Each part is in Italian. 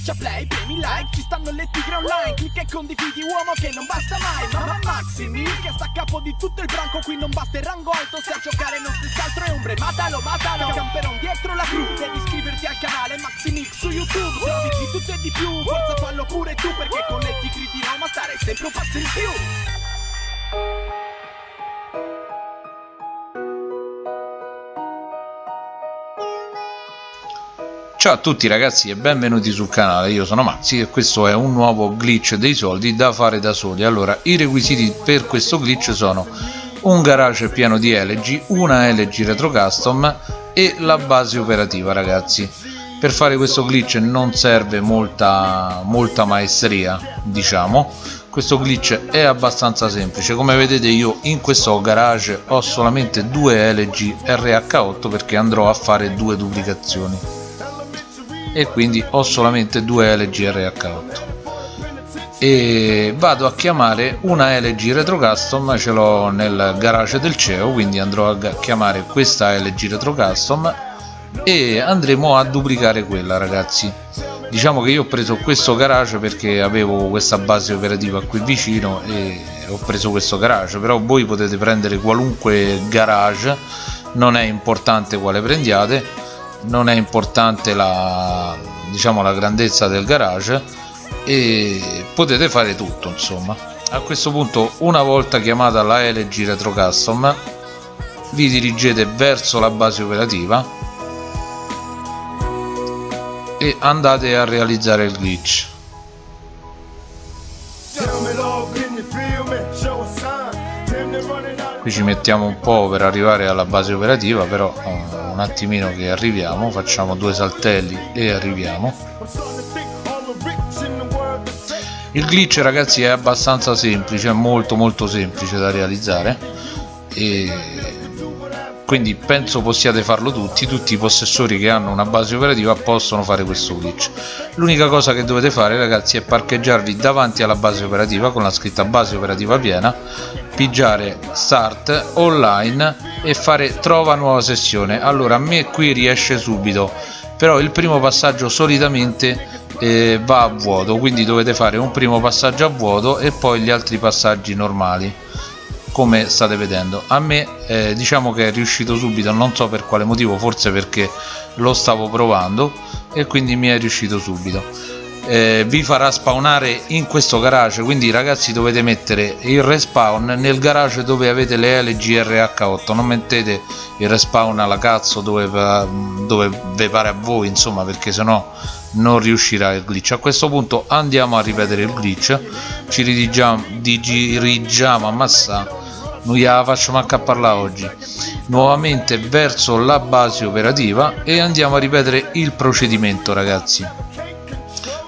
Schiaccia play, premi like, ci stanno le tigre online Clicca e condividi uomo che non basta mai Mamma Maximi che sta a capo di tutto il branco Qui non basta il rango alto se a giocare non si altro è ombre Matalo, matalo, camperon dietro la cru Devi iscriverti al canale Maximix su YouTube Trovi di tutto e di più, forza fallo pure tu Perché con le tigre di Roma stare sempre un passo in più Ciao a tutti ragazzi e benvenuti sul canale, io sono Maxi e questo è un nuovo glitch dei soldi da fare da soli. Allora, i requisiti per questo glitch sono un garage pieno di LG, una LG Retro Custom e la base operativa ragazzi. Per fare questo glitch non serve molta, molta maestria, diciamo. Questo glitch è abbastanza semplice. Come vedete io in questo garage ho solamente due LG RH8 perché andrò a fare due duplicazioni e quindi ho solamente due LG RH8 e vado a chiamare una LG Retro Custom ce l'ho nel garage del CEO quindi andrò a chiamare questa LG Retro Custom e andremo a duplicare quella ragazzi. Diciamo che io ho preso questo garage perché avevo questa base operativa qui vicino e ho preso questo garage però voi potete prendere qualunque garage non è importante quale prendiate non è importante la, diciamo, la grandezza del garage e potete fare tutto insomma. A questo punto una volta chiamata la LG Retro Custom vi dirigete verso la base operativa e andate a realizzare il glitch. Qui ci mettiamo un po' per arrivare alla base operativa però eh, un attimino che arriviamo facciamo due saltelli e arriviamo. Il glitch ragazzi è abbastanza semplice è molto molto semplice da realizzare. E quindi penso possiate farlo tutti tutti i possessori che hanno una base operativa possono fare questo glitch. L'unica cosa che dovete fare ragazzi è parcheggiarvi davanti alla base operativa con la scritta base operativa piena pigiare start online e fare trova nuova sessione. Allora a me qui riesce subito però il primo passaggio solitamente eh, va a vuoto quindi dovete fare un primo passaggio a vuoto e poi gli altri passaggi normali come state vedendo. A me eh, diciamo che è riuscito subito non so per quale motivo forse perché lo stavo provando e quindi mi è riuscito subito. Eh, vi farà spawnare in questo garage quindi ragazzi dovete mettere il respawn nel garage dove avete le LGRH8 non mettete il respawn alla cazzo dove, dove vi pare a voi insomma perché sennò non riuscirà il glitch. A questo punto andiamo a ripetere il glitch. Ci ridirigiamo, dirigiamo a massa. Non gliela faccio manco a parlare oggi? Nuovamente verso la base operativa e andiamo a ripetere il procedimento ragazzi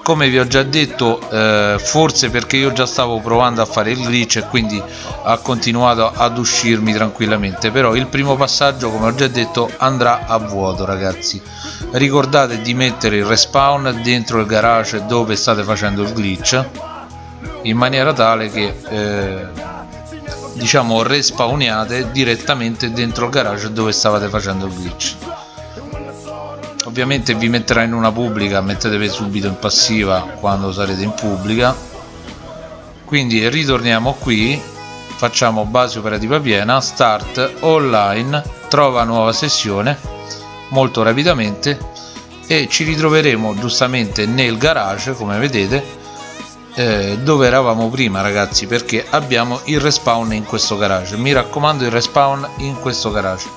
come vi ho già detto eh, forse perché io già stavo provando a fare il glitch e quindi ha continuato ad uscirmi tranquillamente. Però il primo passaggio come ho già detto andrà a vuoto ragazzi. Ricordate di mettere il respawn dentro il garage dove state facendo il glitch in maniera tale che eh, diciamo respawniate direttamente dentro il garage dove stavate facendo il glitch ovviamente vi metterà in una pubblica mettetevi subito in passiva quando sarete in pubblica. Quindi ritorniamo qui facciamo base operativa piena start online trova nuova sessione molto rapidamente e ci ritroveremo giustamente nel garage come vedete eh, dove eravamo prima ragazzi perché abbiamo il respawn in questo garage. Mi raccomando il respawn in questo garage.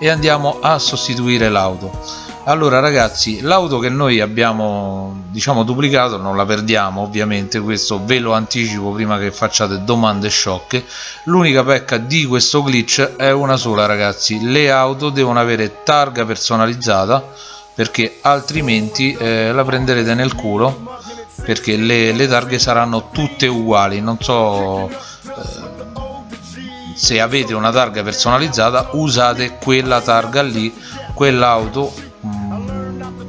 E andiamo a sostituire l'auto allora ragazzi l'auto che noi abbiamo diciamo duplicato non la perdiamo ovviamente questo ve lo anticipo prima che facciate domande sciocche. L'unica pecca di questo glitch è una sola ragazzi. Le auto devono avere targa personalizzata perché altrimenti eh, la prenderete nel culo perché le, le, targhe saranno tutte uguali. Non so eh, se avete una targa personalizzata usate quella targa lì quell'auto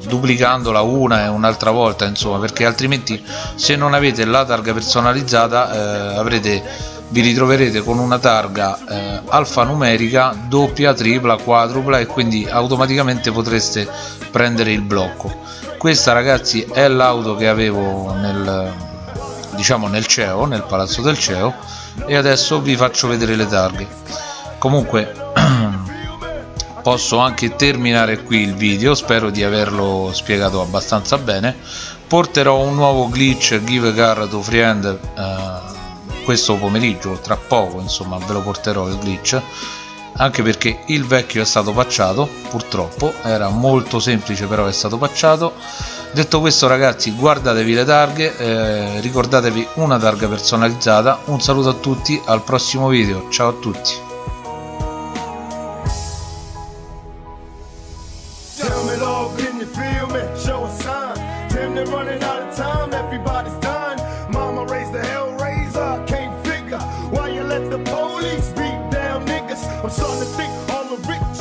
duplicandola una e un'altra volta insomma perché altrimenti se non avete la targa personalizzata eh, avrete vi ritroverete con una targa eh, alfanumerica doppia, tripla, quadrupla e quindi automaticamente potreste prendere il blocco. Questa ragazzi è l'auto che avevo nel diciamo nel CEO nel palazzo del CEO e adesso vi faccio vedere le targhe. Comunque posso anche terminare qui il video spero di averlo spiegato abbastanza bene. Porterò un nuovo glitch give car to friend eh, questo pomeriggio tra poco insomma ve lo porterò il glitch. Anche perché il vecchio è stato pacciato purtroppo era molto semplice però è stato pacciato detto questo ragazzi guardatevi le targhe eh, ricordatevi una targa personalizzata. Un saluto a tutti al prossimo video. Ciao a tutti let the police beat down niggas. I'm starting to think all the rich.